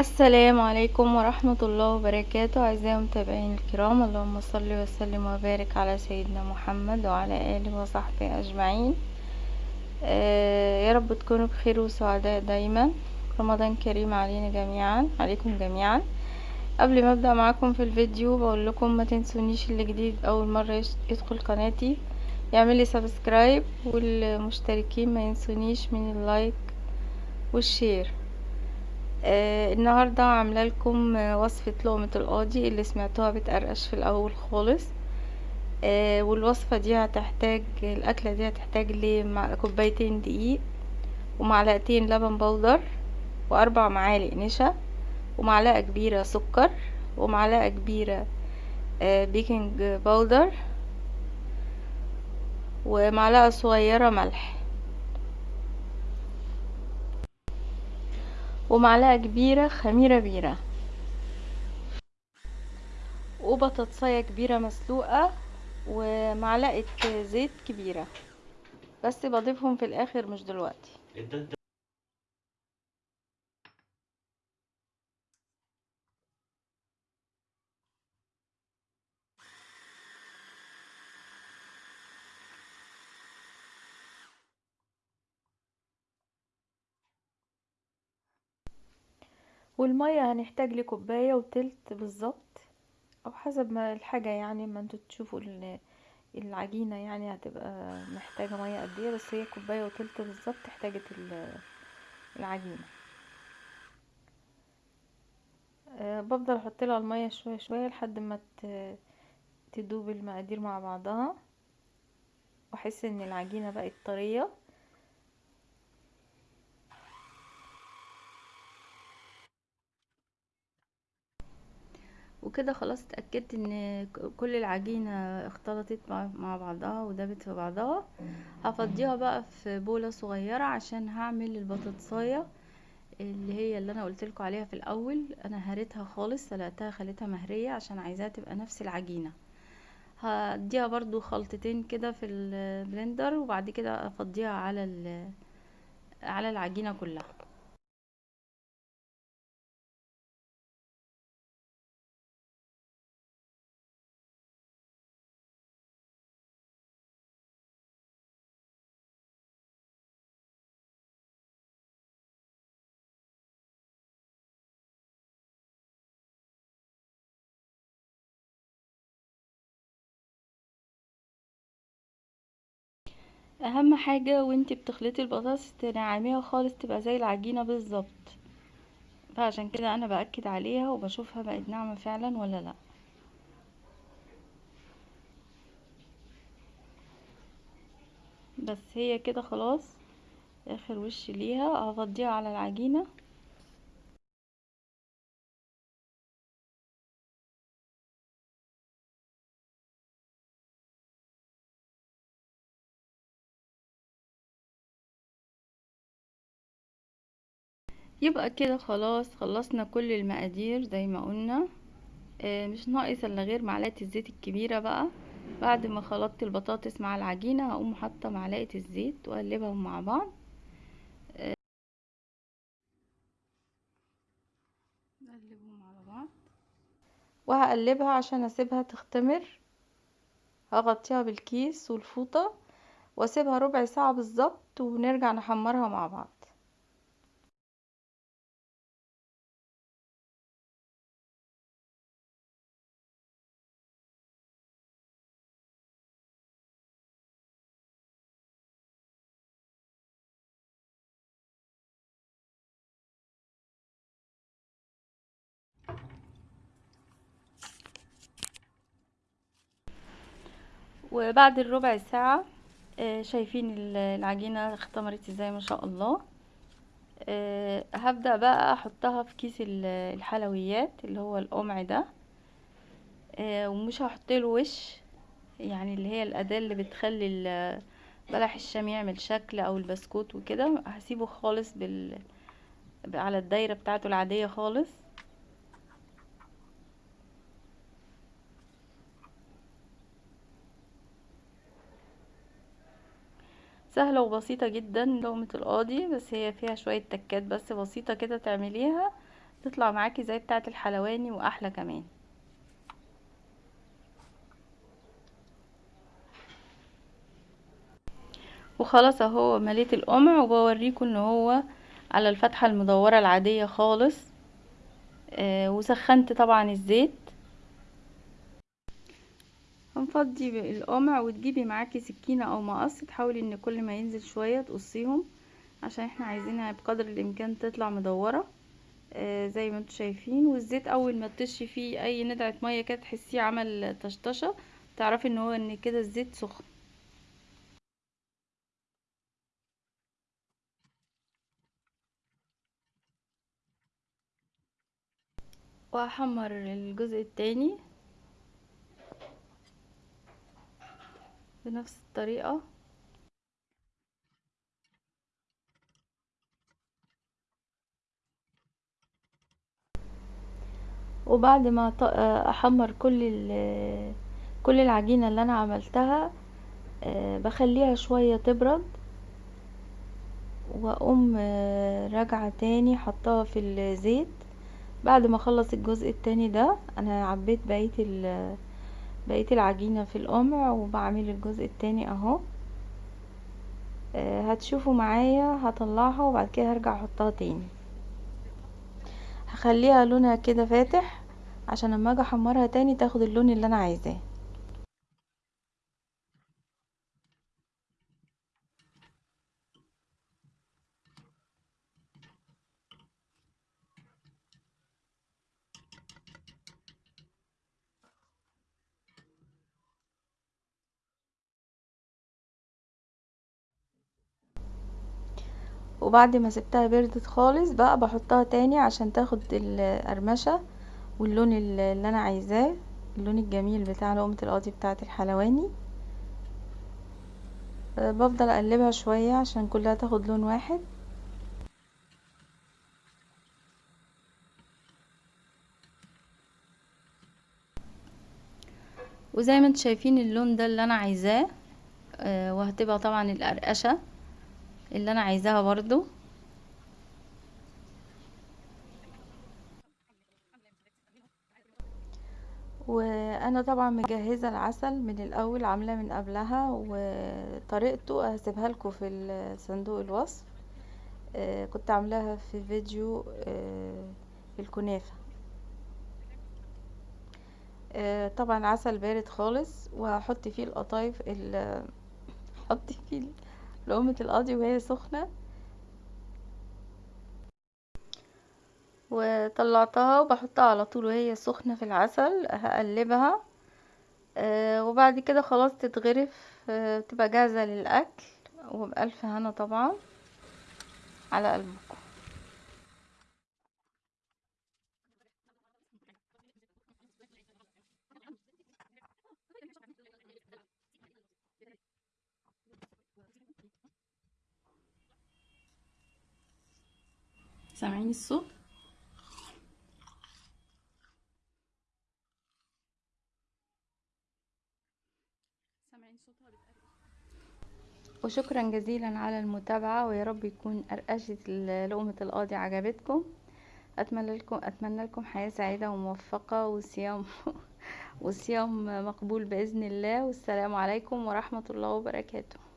السلام عليكم ورحمة الله وبركاته. أعزائي المتابعين الكرام اللهم صل وسلم وبارك على سيدنا محمد وعلى آله وصحبه أجمعين. آه يا رب تكونوا بخير وسعداء دايما. رمضان كريم علينا جميعا عليكم جميعا. قبل ما أبدأ معاكم في الفيديو بقول لكم ما تنسونيش اللي جديد أول مرة يدخل قناتي. يعمل لي subscribe والمشتركين ما ينسونيش من ال like وال share آه النهاردة عاملة لكم وصفة لقمة القاضي اللي سمعتوها بتقرقش في الأول خالص. آه والوصفة دي هتحتاج الأكلة دي هتحتاج لكوبايتين دقيق ومعلقتين لبن powder وأربع معالق نشا ومعلقة كبيرة سكر ومعلقة كبيرة آه baking powder ومعلقة صغيرة ملح. ومعلقة كبيرة خميرة بيرة. وبطاطساية كبيرة مسلوقة ومعلقة زيت كبيرة. بس بضيفهم في الآخر مش دلوقتي. والمية هنحتاج لكوباية وتلت بالظبط أو حسب ما الحاجة يعني ما أنتوا تشوفوا العجينة يعني هتبقى محتاجة مية قد إيه بس هي كوباية وتلت بالظبط احتاجت العجينة. أه بفضل أحط لها المية شوية شوية لحد ما تدوب المقادير مع بعضها وأحس إن العجينة بقت طرية. وكده خلاص اتأكدت إن كل العجينة اختلطت مع بعضها ودابت في بعضها. هفضيها بقى في بولة صغيرة عشان هعمل البطاطساية اللي هي اللي أنا قلت عليها في الأول. أنا هريتها خالص سلقتها خليتها مهرية عشان عايزاها تبقى نفس العجينة. هديها برضو خلطتين كده في البلندر وبعد كده أفضيها على على العجينة كلها. أهم حاجة وإنتي بتخلطي البطاطس تنعميها خالص تبقى زي العجينة بالظبط. فعشان كده أنا بأكد عليها وبشوفها بقت ناعمة فعلا ولا لأ. بس هي كده خلاص. آخر وش ليها. هفضيها على العجينة. يبقى كده خلاص خلصنا كل المقادير زي ما قلنا. آه مش ناقص إلا غير معلقة الزيت الكبيرة بقى. بعد ما خلطت البطاطس مع العجينة هقوم حاطة معلقة الزيت وأقلبهم مع بعض. نقلبهم بعض. وهقلبها عشان أسيبها تختمر. هغطيها بالكيس والفوطة وأسيبها ربع ساعة بالظبط ونرجع نحمرها مع بعض. وبعد الربع ساعة شايفين العجينة اختمرت إزاي ما شاء الله. هبدأ بقى أحطها في كيس الحلويات اللي هو القمع ده. ومش هحط له وش يعني اللي هي الأداة اللي بتخلي بلح الشام يعمل شكل أو البسكوت وكده. هسيبه خالص بال على الدايرة بتاعته العادية خالص. سهلة وبسيطة جدا لقمة القاضي بس هي فيها شوية تكات بس بسيطة كده تعمليها تطلع معاكي زي بتاعة الحلواني وأحلى كمان. وخلاص أهو مليت القمع وبوريكم إن هو على الفتحة المدورة العادية خالص. آه وسخنت طبعا الزيت. هنفضي القمع وتجيبي معاكي سكينة أو مقص تحاولي إن كل ما ينزل شوية تقصيهم عشان إحنا عايزينها بقدر الإمكان تطلع مدورة آه زي ما أنتم شايفين. والزيت أول ما تطشي فيه أي ندعة مية كده تحسيه عمل طشطشة تعرفي إن هو إن كده الزيت سخن. وهحمر الجزء التاني. بنفس الطريقة. وبعد ما أحمر كل كل العجينة اللي أنا عملتها بخليها شوية تبرد وأقوم راجعة تاني حطها في الزيت. بعد ما أخلص الجزء التاني ده أنا عبيت بقية بقية العجينة في القمع وبعمل الجزء التاني أهو. هتشوفوا معايا هطلعها وبعد كده هرجع أحطها تاني. هخليها لونها كده فاتح عشان لما أجي أحمرها تاني تاخد اللون اللي أنا عايزاه. وبعد ما سبتها بردت خالص بقى بحطها تاني عشان تاخد القرمشة واللون اللي أنا عايزاه اللون الجميل بتاع لقمة القاضي بتاعة الحلواني. أه بفضل أقلبها شوية عشان كلها تاخد لون واحد. وزي ما أنتم شايفين اللون ده اللي أنا عايزاه أه وهتبقى طبعا القرقشة. اللي أنا عايزاها برضو. وأنا طبعا مجهزة العسل من الأول عاملاه من قبلها وطريقته هسيبها لكم في صندوق الوصف. كنت عاملاها في فيديو الكنافة. طبعا عسل بارد خالص وهحط فيه القطايف أحط فيه لقمة القاضي وهي سخنة. وطلعتها وبحطها على طول وهي سخنة في العسل هقلبها. آه وبعد كده خلاص تتغرف. آه تبقى جاهزة للأكل. وبألف هنا طبعا على قلبكم. سامعين الصوت؟ وشكرا جزيلا على المتابعة ويا رب يكون قرقشة لقمة القاضي عجبتكم. أتمنى لكم أتمنى لكم حياة سعيدة وموفقة وصيام وصيام مقبول بإذن الله. والسلام عليكم ورحمة الله وبركاته.